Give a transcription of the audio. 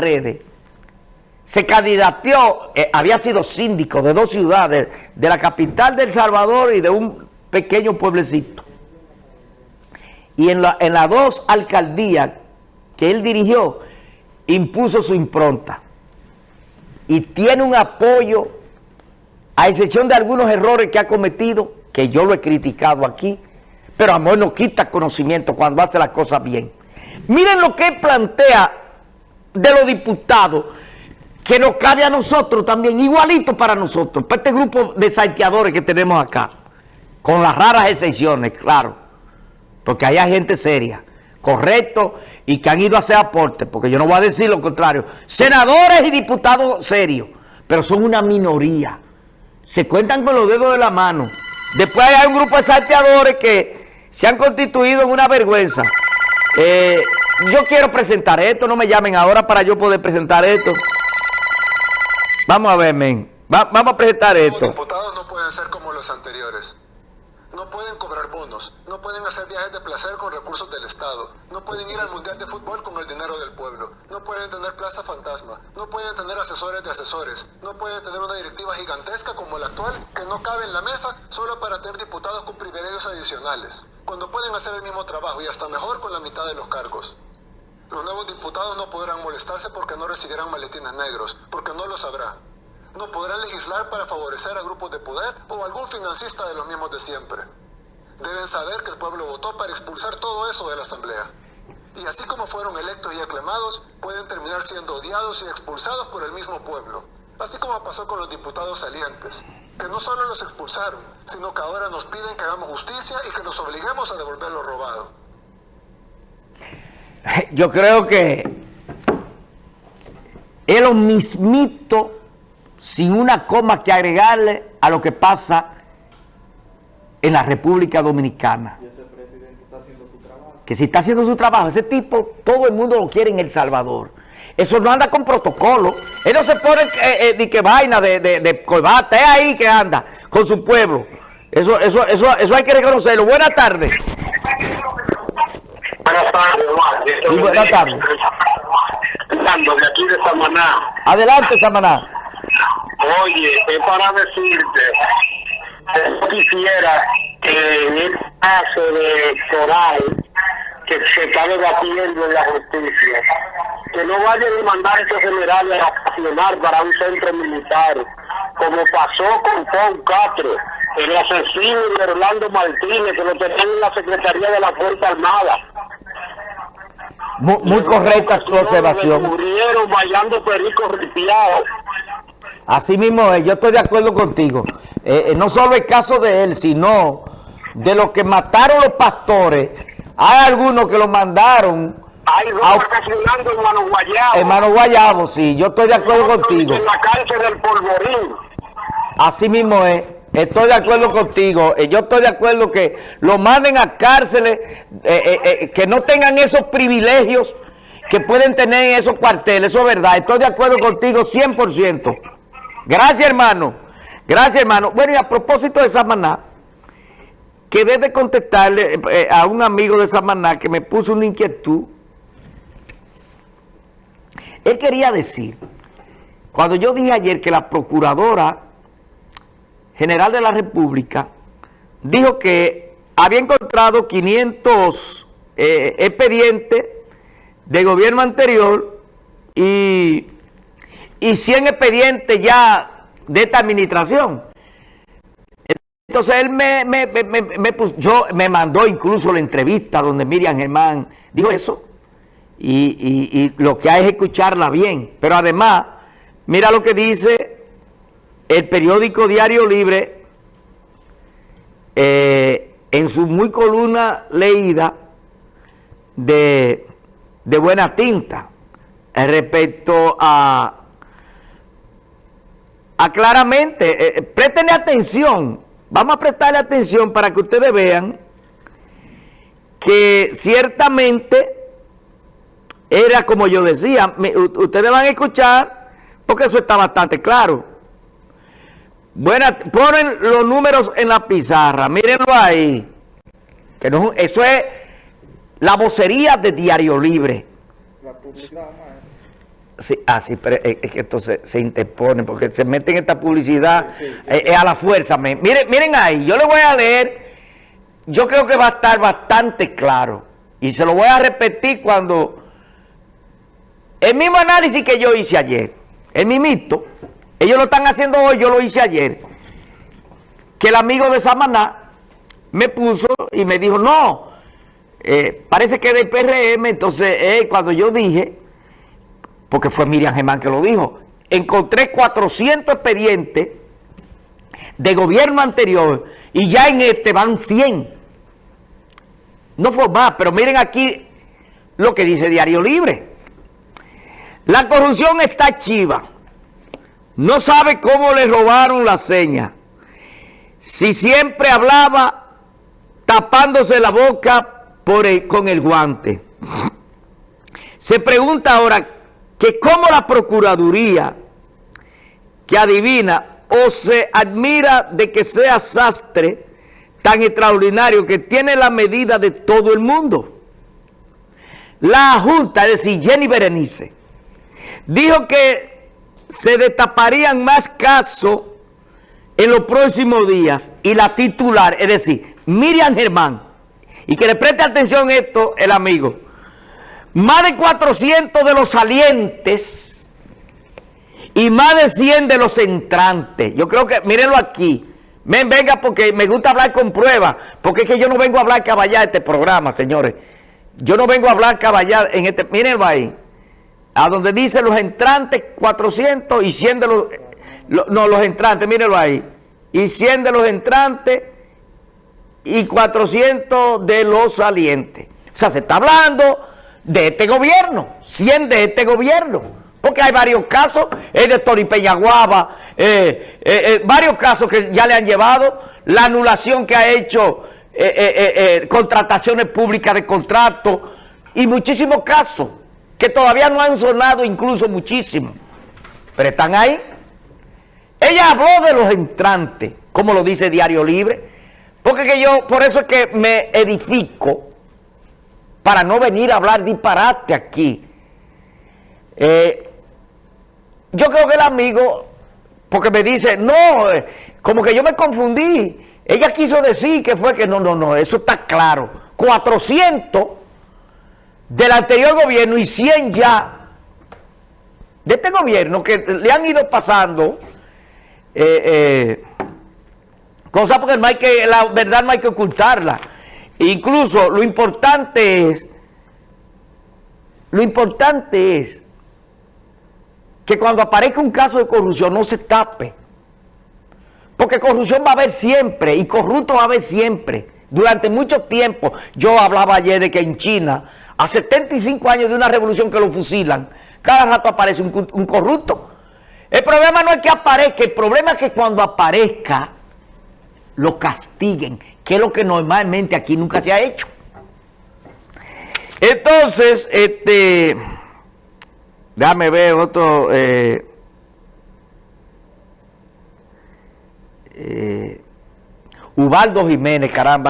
redes, se candidateó, eh, había sido síndico de dos ciudades, de la capital de El Salvador y de un pequeño pueblecito. Y en, la, en las dos alcaldías que él dirigió, impuso su impronta. Y tiene un apoyo, a excepción de algunos errores que ha cometido, que yo lo he criticado aquí, pero amor no quita conocimiento cuando hace las cosas bien. Miren lo que plantea de los diputados, que nos cabe a nosotros también, igualito para nosotros, para este grupo de salteadores que tenemos acá, con las raras excepciones, claro, porque hay gente seria, correcto, y que han ido a hacer aportes, porque yo no voy a decir lo contrario, senadores y diputados serios, pero son una minoría, se cuentan con los dedos de la mano. Después hay un grupo de salteadores que se han constituido en una vergüenza. Eh, yo quiero presentar esto, no me llamen ahora para yo poder presentar esto. Vamos a ver, men. vamos a presentar esto. Los diputados no pueden ser como los anteriores. No pueden cobrar bonos, no pueden hacer viajes de placer con recursos del Estado, no pueden ir al Mundial de Fútbol con el dinero del pueblo, no pueden tener plaza fantasma, no pueden tener asesores de asesores, no pueden tener una directiva gigantesca como la actual que no cabe en la mesa solo para tener diputados con privilegios adicionales, cuando pueden hacer el mismo trabajo y hasta mejor con la mitad de los cargos. Los nuevos diputados no podrán molestarse porque no recibirán maletines negros, porque no lo sabrá no podrá legislar para favorecer a grupos de poder o algún financista de los mismos de siempre. Deben saber que el pueblo votó para expulsar todo eso de la Asamblea. Y así como fueron electos y aclamados, pueden terminar siendo odiados y expulsados por el mismo pueblo. Así como pasó con los diputados salientes, que no solo los expulsaron, sino que ahora nos piden que hagamos justicia y que nos obliguemos a devolver lo robado. Yo creo que es lo mismito sin una coma que agregarle a lo que pasa en la República Dominicana. Que si está haciendo su trabajo, ese tipo, todo el mundo lo quiere en El Salvador. Eso no anda con protocolo. Él no se pone eh, eh que vaina de, de, de corbata, es ahí que anda, con su pueblo. Eso, eso, eso, eso hay que reconocerlo. Buenas tardes. Buenas tardes, Juan. buenas tardes. de aquí de Samaná. Adelante, Samaná. Oye, es para decirte, yo quisiera que en el caso de Coral, que se está debatiendo en la justicia, que no vayan a mandar esos generales a accionar para un centro militar, como pasó con Paul Castro, el asesino de Orlando Martínez, que lo tenían en la Secretaría de la Fuerza Armada. Muy, muy correcta tu observación. Murieron bailando pericos ripiados Así mismo yo estoy de acuerdo contigo. Eh, eh, no solo el caso de él, sino de los que mataron los pastores. Hay algunos que lo mandaron. Hay dos a, hermano Guayabo. Hermano Guayabo, sí, yo estoy de acuerdo contigo. En la cárcel del Polvorín. Así mismo es. Estoy de acuerdo contigo. Eh, yo estoy de acuerdo que lo manden a cárceles, que no tengan esos privilegios que pueden tener en esos cuarteles. Eso es verdad. Estoy de acuerdo contigo 100%. Gracias, hermano. Gracias, hermano. Bueno, y a propósito de Samaná, quedé de contestarle eh, eh, a un amigo de Samaná que me puso una inquietud. Él quería decir, cuando yo dije ayer que la Procuradora General de la República dijo que había encontrado 500 eh, expedientes de gobierno anterior y y 100 expedientes ya de esta administración. Entonces él me, me, yo, me mandó incluso la entrevista donde Miriam Germán dijo eso. Y, lo que hay es escucharla bien. Pero además, mira lo que dice el periódico Diario Libre eh, en su muy columna leída de, buena tinta respecto a Ah, claramente, eh, eh, atención, vamos a prestarle atención para que ustedes vean que ciertamente era como yo decía, ustedes van a escuchar, porque eso está bastante claro. Buena, ponen los números en la pizarra, mírenlo ahí. Que no, eso es la vocería de Diario Libre. Sí, ah, sí, pero es, que entonces se interponen porque se meten en esta publicidad eh, eh, a la fuerza. me- Miren, miren ahí, yo le voy a leer, yo creo que va a estar bastante claro y se lo voy a repetir cuando el mismo análisis que yo hice ayer, el mimito, ellos lo están haciendo hoy, yo lo hice ayer, que el amigo de Samaná me puso y me dijo, no, eh, parece que del PRM, entonces eh, cuando yo dije, porque fue Miriam Germán que lo dijo, encontré 400 expedientes de gobierno anterior y ya en este van 100. No fue más, pero miren aquí lo que dice Diario Libre. La corrupción está chiva. No sabe cómo le robaron la seña. Si siempre hablaba tapándose la boca con el guante. Se pregunta ahora que cómo la Procuraduría, que adivina o se admira de que sea sastre tan extraordinario que tiene la medida de todo el mundo. La Junta, es decir, Jenny Berenice, dijo que se destaparían más casos en los próximos días. Y la titular, es decir, Miriam Germán, y que le preste atención esto el amigo, más de 400 de los salientes y más de 100 de los entrantes. Yo creo que, mírenlo aquí, ven, venga porque me gusta hablar con pruebas, porque es que yo no vengo a hablar caballá este programa, señores. Yo no vengo a hablar caballá en este, mírenlo ahí, a donde dice los entrantes 400 y 100 de los, lo- no, los entrantes, mírenlo ahí, y 100 de los entrantes y 400 de los salientes. O sea, se está hablando de este gobierno, 100 de este gobierno, porque hay varios casos, es de Tori Peñaguaba, eh, eh, eh, varios casos que ya le han llevado, la anulación que ha hecho, contrataciones públicas de contrato y muchísimos casos que todavía no han sonado incluso muchísimo, pero están ahí. Ella habló de los entrantes, como lo dice Diario Libre, porque que yo, por eso es que me edifico, para no venir a hablar disparate aquí. Eh, yo creo que el amigo, porque me dice, no, eh, como que yo me confundí. Ella quiso decir que fue que no, no, no, eso está claro. 400 del anterior gobierno y 100 ya de este gobierno que le han ido pasando eh, eh, cosas porque no hay que, la verdad no hay que ocultarla. Incluso lo importante es, lo importante es que cuando aparezca un caso de corrupción no se tape. Porque corrupción va a haber siempre y corrupto va a haber siempre. Durante mucho tiempo, yo hablaba ayer de que en China, a 75 años de una revolución que lo fusilan, cada rato aparece un, corrupto. El problema no es que aparezca, el problema es que cuando aparezca, lo castiguen, que es lo que normalmente aquí nunca se ha hecho. Entonces, este, déjame ver otro, eh, eh, Ubaldo Jiménez, caramba.